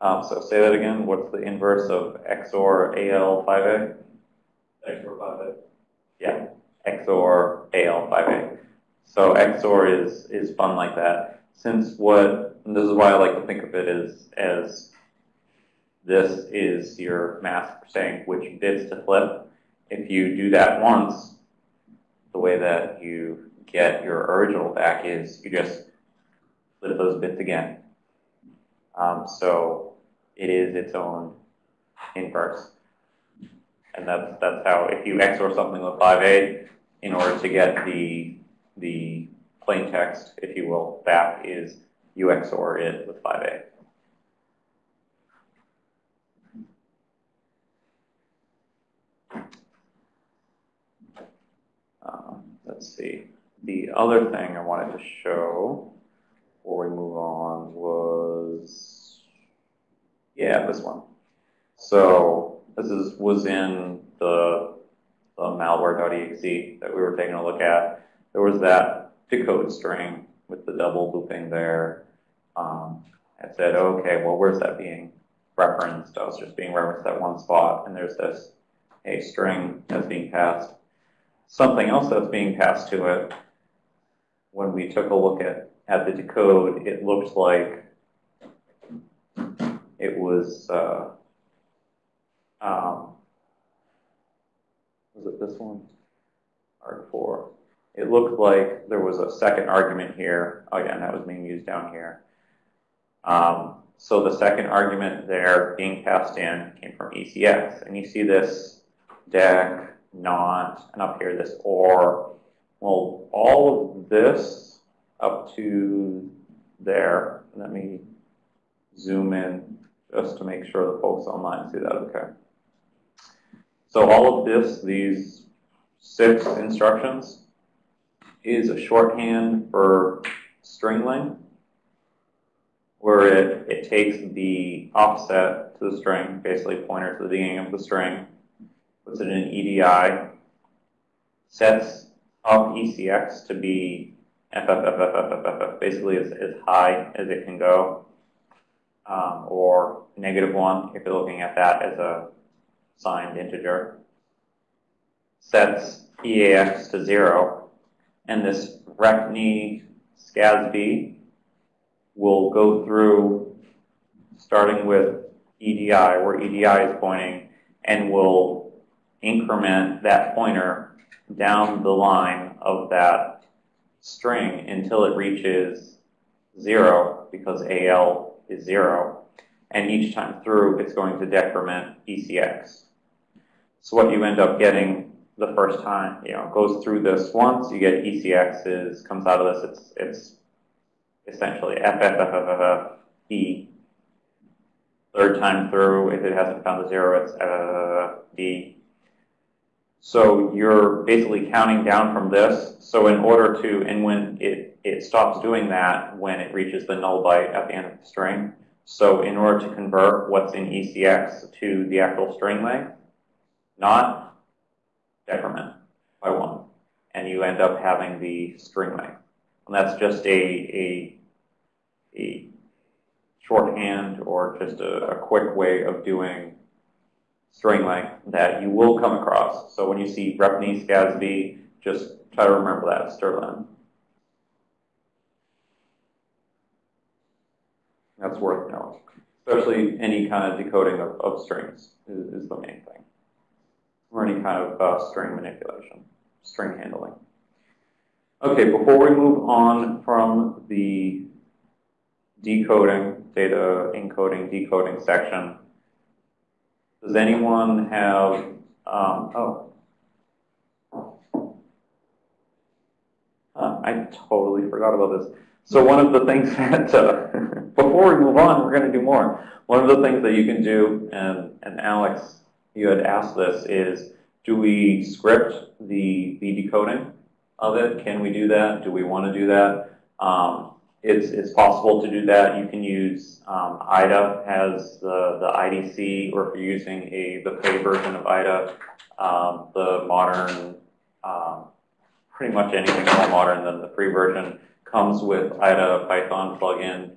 Um, so say that again. What's the inverse of XOR AL5A? XOR 5A. Yeah, XOR AL5A. So XOR is, is fun like that. Since what, and this is why I like to think of it as, as this is your mask for saying which bits to flip. If you do that once, the way that you get your original back is you just flip those bits again. Um, so it is its own inverse. And that's, that's how, if you XOR something with 5A, in order to get the, the plain text, if you will, that is you XOR it with 5A. Um, let's see. The other thing I wanted to show before we move on was, yeah, this one. So this is was in the, the malware.exe that we were taking a look at. There was that decode string with the double looping there. Um, I said, okay, well, where's that being referenced? I was just being referenced at one spot, and there's this a string that's being passed. Something else that's being passed to it, when we took a look at, at the decode, it looked like it was, uh, um, was it this one? Arg4. It looked like there was a second argument here. Again, that was being used down here. Um, so the second argument there being passed in came from ECX. And you see this dec, not, and up here this or. Well, all of this up to there, let me zoom in just to make sure the folks online see that okay. So all of this, these six instructions, is a shorthand for string length, where it, it takes the offset to the string, basically pointer to the beginning of the string, puts it in EDI, sets up ECX to be FFFFFFF, basically as, as high as it can go, um, or negative one if you're looking at that as a signed integer, sets EAX to zero, and this REPNE SCASB will go through starting with EDI, where EDI is pointing, and will increment that pointer down the line of that string until it reaches zero, because AL is zero. And each time through, it's going to decrement ECX. So what you end up getting the first time, you know, goes through this once, you get ECX is, comes out of this, it's, it's essentially FFFFFE. Third time through, if it hasn't found a zero, it's uh, D. So you're basically counting down from this. So in order to, and when it, it stops doing that, when it reaches the null byte at the end of the string. So in order to convert what's in ECX to the actual string length, not decrement by one. And you end up having the string length. And that's just a, a, a shorthand or just a, a quick way of doing string length that you will come across. So when you see REPNE SCASB, just try to remember that, strlen. That's worth knowing. Especially any kind of decoding of, of strings is, is, the main thing. Or any kind of uh, string manipulation, string handling. Okay, before we move on from the decoding, data encoding, decoding section, does anyone have, um, oh, uh, I totally forgot about this. So one of the things that, uh, before we move on, we're going to do more. One of the things that you can do, and, and Alex, you had asked this, is do we script the, the decoding? of it. Can we do that? Do we want to do that? Um, it's, it's possible to do that. You can use um, IDA as the, the IDC, or if you're using a the pay version of IDA, um, the modern, um, pretty much anything more modern than the free version comes with IDA Python plugin.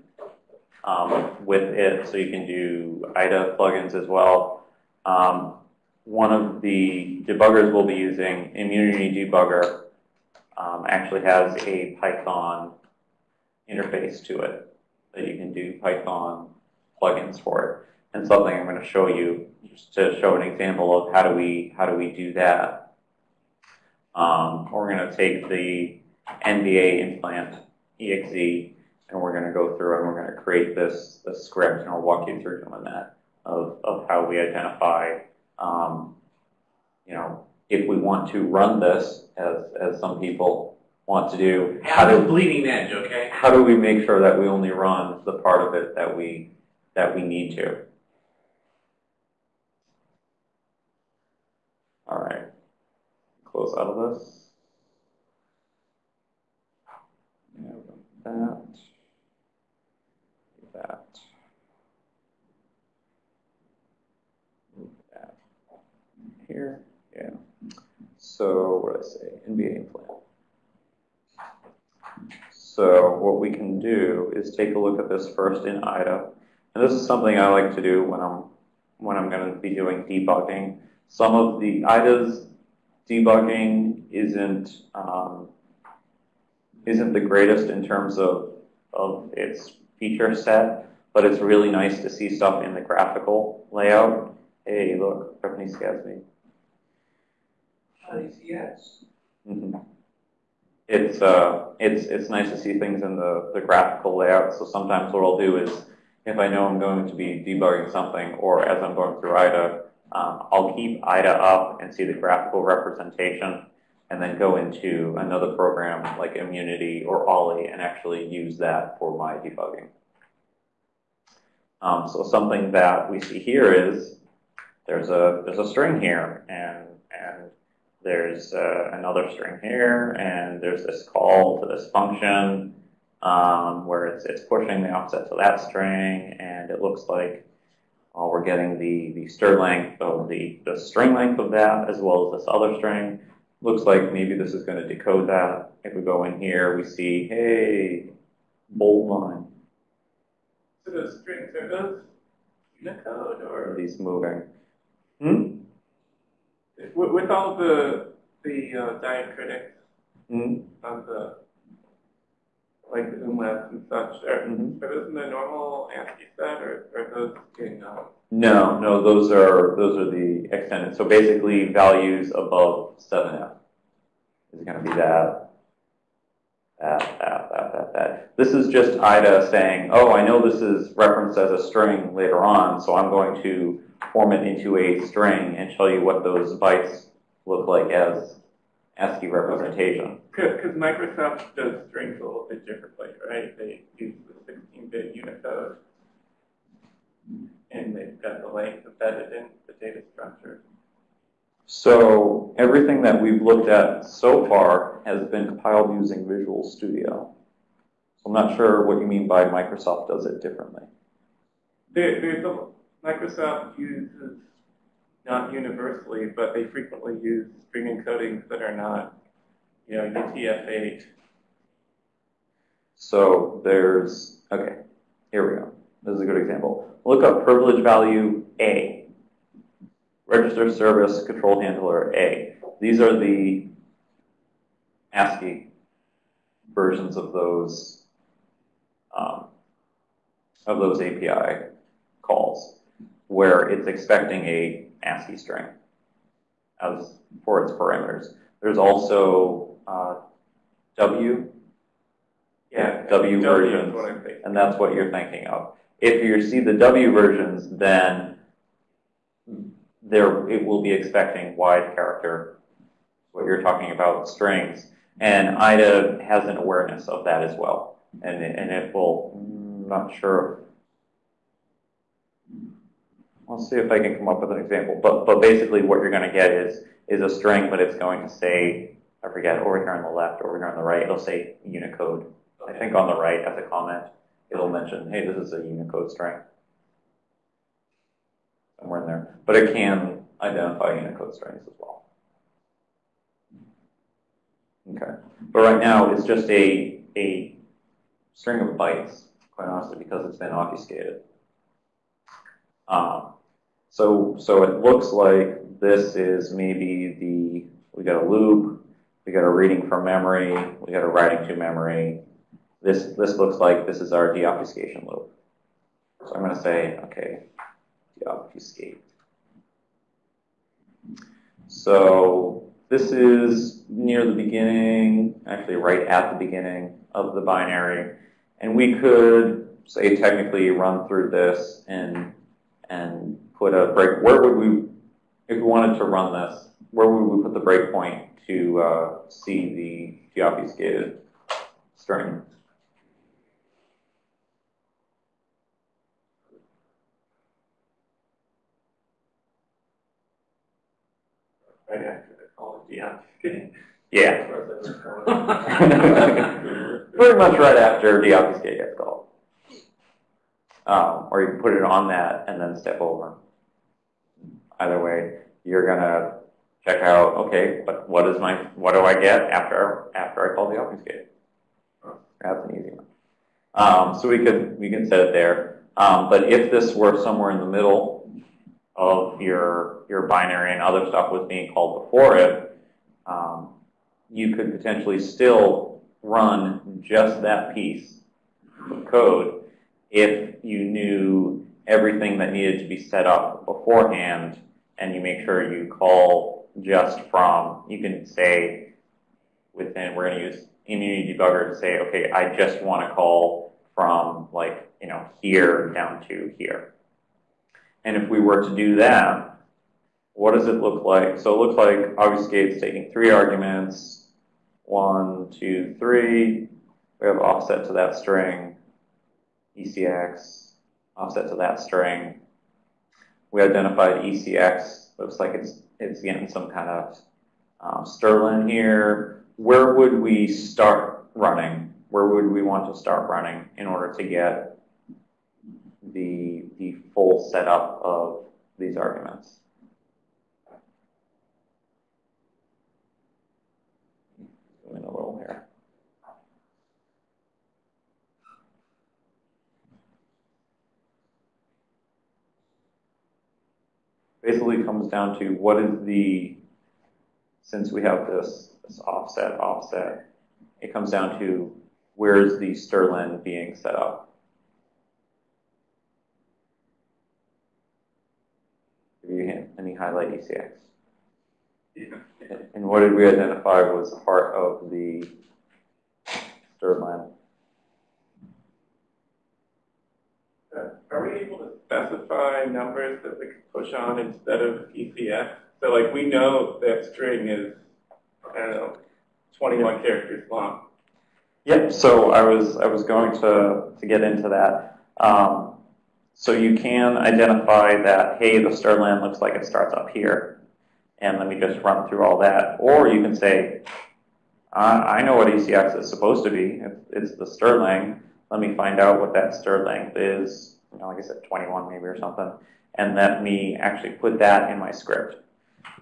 um, with it, so you can do IDA plugins as well. Um, one of the debuggers we'll be using, Immunity Debugger, um, actually has a Python interface to it that you can do Python plugins for it. And something I'm going to show you just to show an example of how do we how do we do that. Um, we're going to take the NBA implant exe and we're going to go through and we're going to create this, this script and I'll walk you through doing that of, of how we identify, um, you know, if we want to run this as, as some people want to do, how do, bleeding edge, okay? how do we make sure that we only run the part of it that we, that we need to? All right, close out of this. Yeah, that. That. That here, yeah. So what did I say? NBA implant. So what we can do is take a look at this first in IDA. And this is something I like to do when I'm when I'm going to be doing debugging. Some of the IDA's debugging isn't um, isn't the greatest in terms of of its feature set, but it's really nice to see stuff in the graphical layout. Hey, look, Japanese Gatsby. yes. Mhm. It's uh, it's it's nice to see things in the the graphical layout. So sometimes what I'll do is, if I know I'm going to be debugging something, or as I'm going through IDA, um, I'll keep IDA up and see the graphical representation, and then go into another program like Immunity or Olly and actually use that for my debugging. Um, so something that we see here is there's a there's a string here, and and there's uh, another string here, and there's this call to this function um, where it's, it's pushing the offset to that string, and it looks like uh, we're getting the, the stir length of the, the string length of that as well as this other string. Looks like maybe this is going to decode that. If we go in here, we see, hey, bold line. So the strings, are those Unicode Are or? these moving? With, with all the, the uh, diacritics Hmm? on the, like the umlauts and such, are, Mhm. are those in the normal ASCII set or are those in, uh, No, no, those are those are the extended. So basically, values above 7f is going to be that, that, that, that, that, that. This is just IDA saying, oh, I know this is referenced as a string later on, so I'm going to form it into a string and show you what those bytes look like as ASCII representation. Because Microsoft does strings a little bit differently, right? They use the 16-bit Unicode, and they've got the length embedded in the data structure. So everything that we've looked at so far has been compiled using Visual Studio. So I'm not sure what you mean by Microsoft does it differently. There, there's a, Microsoft uses, not universally, but they frequently use string encodings that are not, you know, UTF-8. So there's, okay, here we go. This is a good example. Look up privilege value A. Register service control handler A. These are the ASCII versions of those um, of those API calls, where it's expecting a ASCII string as for its parameters. There's also uh, W Yeah, W is versions. and that's what you're thinking of. If you see the W versions, then there it will be expecting wide character, what you're talking about, strings. And IDA has an awareness of that as well. And, it- and it will, I'm not sure. I'll see if I can come up with an example. But, but basically what you're going to get is, is a string, but it's going to say, I forget, over here on the left, over here on the right, it'll say Unicode. I think on the right as a comment, it'll mention, hey, this is a Unicode string. Somewhere in there. But it can identify Unicode strings as well. Okay. But right now, it's just a, a string of bytes quite honestly, because it's been obfuscated. Um, so, so it looks like this is maybe the, we got a loop, we got a reading from memory, we got a writing to memory. This, this looks like this is our deobfuscation loop. So I'm going to say, okay, deobfuscate. So this is near the beginning, actually right at the beginning of the binary. And we could say technically run through this and and put a break. Where would we, if we wanted to run this, where would we put the breakpoint to uh, see the deobfuscated string? Right after the call of. Yeah. Pretty much right after deobfuscate gets called. Um, or you can put it on that and then step over. Either way, you're gonna check out, okay, but what is my, what do I get after after I call deobfuscate? That's an easy one. Um, so we could we can set it there. Um, but if this were somewhere in the middle of your your binary and other stuff was being called before it, um, you could potentially still run just that piece of code if you knew everything that needed to be set up beforehand and you make sure you call just from, you can say within, we're going to use Immunity Debugger to say, okay, I just want to call from like, you know, here down to here. And if we were to do that, what does it look like? So it looks like obfuscate's taking three arguments, one, two, three. We have offset to that string, ECX, offset to that string. We identified ECX. Looks like it's it's getting some kind of um, strlen here. Where would we start running? Where would we want to start running in order to get the the full setup of these arguments? Zoom in a little here. Basically comes down to what is the, since we have this, this offset, offset, it comes down to where is the strlen being set up. Give you any highlight ECX. And what did we identify was part of the strlen? Uh, Are we able to specify numbers that we can push on instead of ECF? So like we know that string is, I don't know, 21 characters long. Yep. So I was I was going to to get into that. Um, so you can identify that hey, the strlen looks like it starts up here, and let me just run through all that. Or you can say, I, I know what ECX is supposed to be. It's, it's the strlen. Let me find out what that stir length is. You know, like I said, 21 maybe or something, and let me actually put that in my script.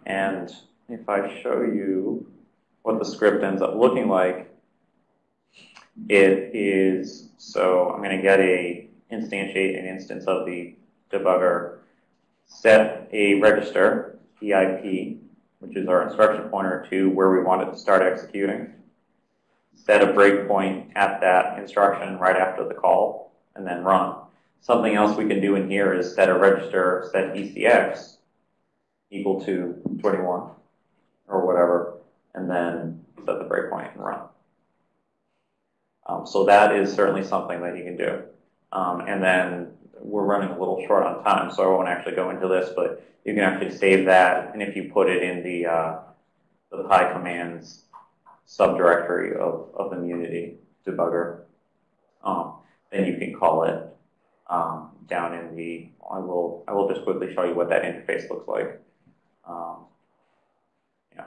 And if I show you what the script ends up looking like, it is, so I'm going to get a instantiate an instance of the debugger, set a register, EIP, which is our instruction pointer to where we want it to start executing, set a breakpoint at that instruction right after the call, and then run. Something else we can do in here is set a register, set ECX equal to 21 or whatever, and then set the breakpoint and run. Um, so that is certainly something that you can do. Um, and then we're running a little short on time, so I won't actually go into this, but you can actually save that, and if you put it in the, uh, the PyCommands subdirectory of, of Immunity debugger, um, then you can call it um, down in the, I will, I will just quickly show you what that interface looks like. Um, yeah.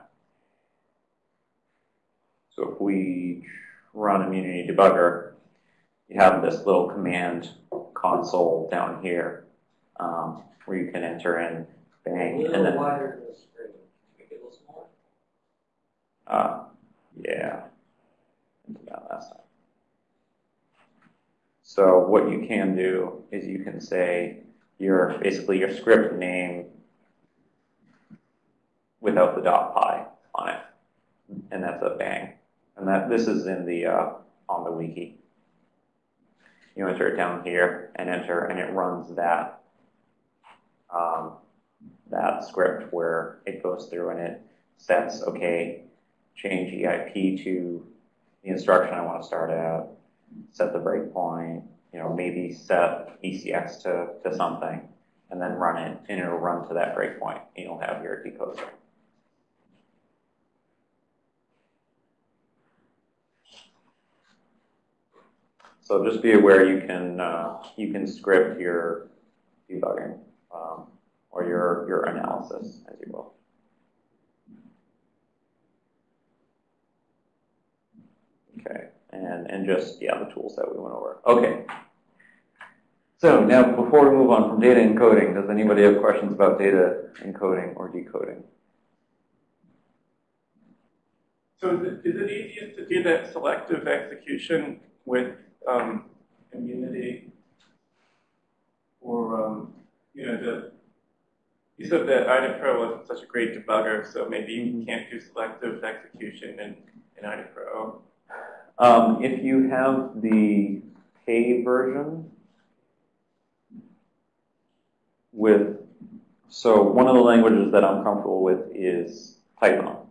So if we run Immunity Debugger, you have this little command console down here um, where you can enter in bang and then wider the screen. Make it a little smaller. uh, yeah last time. So what you can do is you can say your, basically your script name without the dot py on it. And that's a bang. And that, this is in the, uh, on the wiki. You enter it down here and enter, and it runs that, um, that script where it goes through and it sets, okay, change EIP to the instruction I want to start at, set the breakpoint, you know, maybe set ECX to, to something, and then run it, and it'll run to that breakpoint, and you'll have your decoder. So just be aware you can, uh, you can script your debugging, um, or your, your analysis, as you will. Okay, and, and just, yeah, the tools that we went over. Okay. So now, before we move on from data encoding, does anybody have questions about data encoding or decoding? So is it, is it easiest to do that selective execution with um, immunity? Or, um, you know, the, you said that IDA Pro wasn't such a great debugger, so maybe you can't do selective execution in, in IDA Pro. Um, if you have the pay version with, so one of the languages that I'm comfortable with is Python.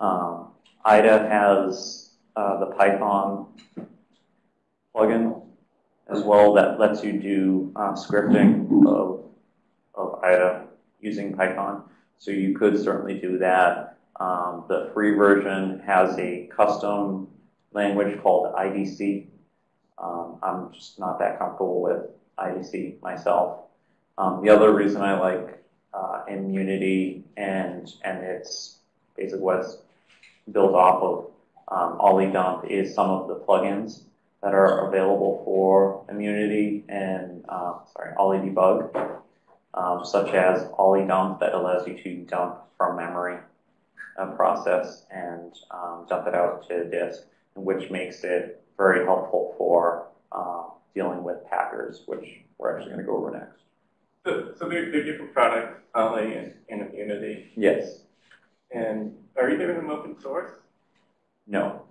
Um, IDA has uh, the Python plugin as well that lets you do um, scripting of, of IDA using Python. So you could certainly do that. Um, the free version has a custom language called IDC. Um, I'm just not that comfortable with IDC myself. Um, the other reason I like uh, Immunity and and it's basically what's built off of um, is some of the plugins that are available for Immunity and uh, sorry OllyDebug, um, such as OllyDump that allows you to dump from memory a process and um, dump it out to disk which makes it very helpful for uh, dealing with packers, which we're actually going to go over next. So, so they're, they're different products, Olly and, and Immunity. Yes. And are either of them open source? No.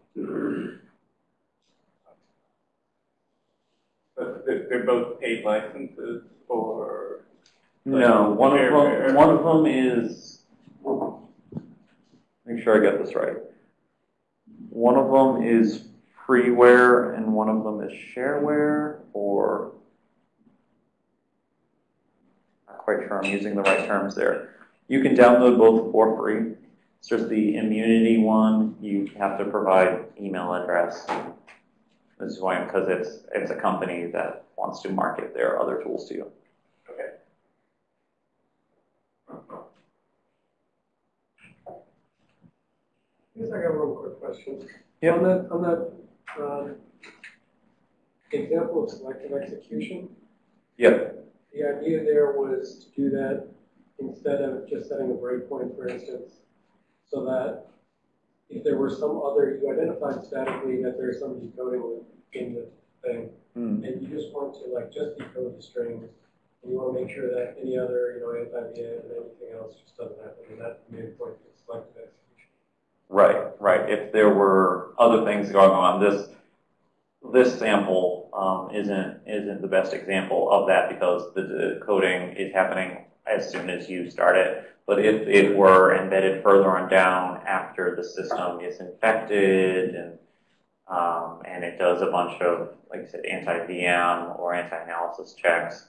But they're, they're both paid licenses, or No, one of them, one of them is, make sure I get this right. One of them is freeware and one of them is shareware or, not quite sure I'm using the right terms there. You can download both for free. It's just the immunity one, you have to provide email address. This is why, because it's, it's a company that wants to market their other tools to you. okay. I guess I got one quick question. Yeah. On that, on that, um, example of selective execution, Yeah. the idea there was to do that instead of just setting a breakpoint, for instance, so that if there were some other, you identified statically that there's some decoding in the thing, Hmm. and you just want to like just decode the strings, and you want to make sure that any other, you know, anti-VM and anything else just doesn't happen, and that's the main point of selective execution. Right, right. If there were other things going on, this this sample um, isn't isn't the best example of that because the decoding is happening as soon as you start it. But if it were embedded further on down after the system is infected and um, and it does a bunch of, like I said, anti-VM or anti-analysis checks,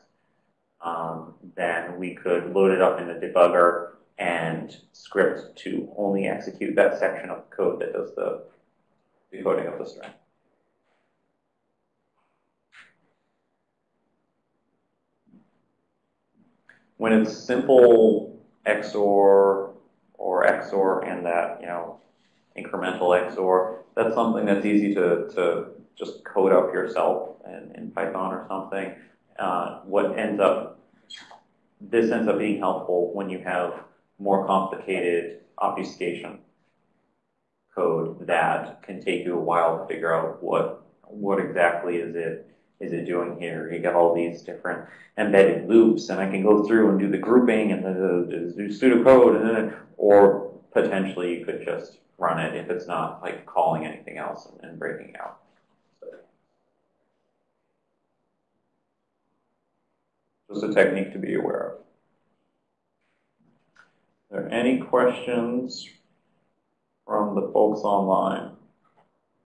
um, then we could load it up in the debugger and script to only execute that section of code that does the decoding of the string. When it's simple XOR or XOR and that, you know, incremental XOR, that's something that's easy to, to just code up yourself in, in Python or something. Uh, what ends up, this ends up being helpful when you have more complicated obfuscation code that can take you a while to figure out what what exactly is it is it doing here? You got all these different embedded loops, and I can go through and do the grouping and the, the, do pseudocode, and then, or potentially you could just run it if it's not like calling anything else and, and breaking out. Just a technique to be aware of. Are there any questions from the folks online?